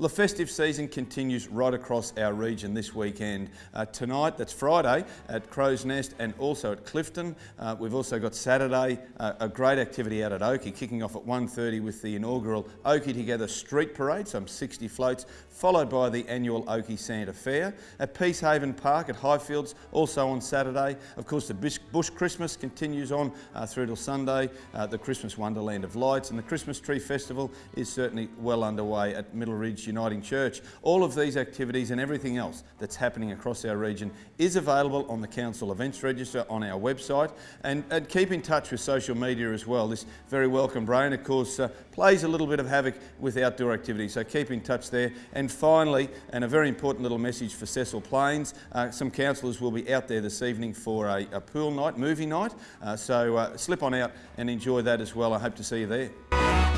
The festive season continues right across our region this weekend. Uh, tonight, that's Friday, at Crow's Nest and also at Clifton. Uh, we've also got Saturday, uh, a great activity out at Oakey, kicking off at 1.30 with the inaugural Oakey Together Street Parade, some 60 floats, followed by the annual Oakey Santa Fair. At Peacehaven Park at Highfields, also on Saturday. Of course, the Bush Christmas continues on uh, through till Sunday, uh, the Christmas Wonderland of Lights, and the Christmas Tree Festival is certainly well underway at Middle Ridge Uniting Church. All of these activities and everything else that's happening across our region is available on the Council Events Register on our website. And, and keep in touch with social media as well. This very welcome brain, of course, uh, plays a little bit of havoc with outdoor activities, so keep in touch there. And finally, and a very important little message for Cecil Plains, uh, some councillors will be out there this evening for a, a pool night, movie night, uh, so uh, slip on out and enjoy that as well. I hope to see you there.